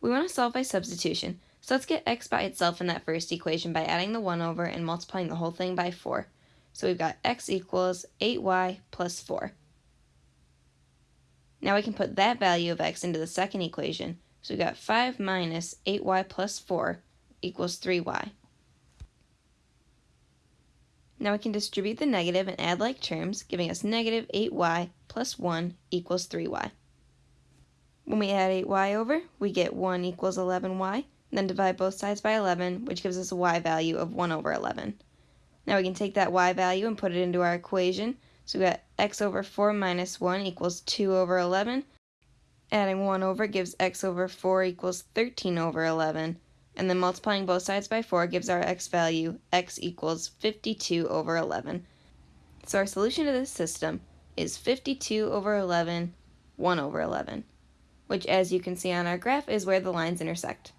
We want to solve by substitution, so let's get x by itself in that first equation by adding the 1 over and multiplying the whole thing by 4. So we've got x equals 8y plus 4. Now we can put that value of x into the second equation, so we've got 5 minus 8y plus 4 equals 3y. Now we can distribute the negative and add like terms, giving us negative 8y plus 1 equals 3y. When we add 8y over, we get 1 equals 11y, then divide both sides by 11, which gives us a y value of 1 over 11. Now we can take that y value and put it into our equation, so we got x over 4 minus 1 equals 2 over 11. Adding 1 over gives x over 4 equals 13 over 11, and then multiplying both sides by 4 gives our x value, x equals 52 over 11. So our solution to this system is 52 over 11, 1 over 11, which as you can see on our graph is where the lines intersect.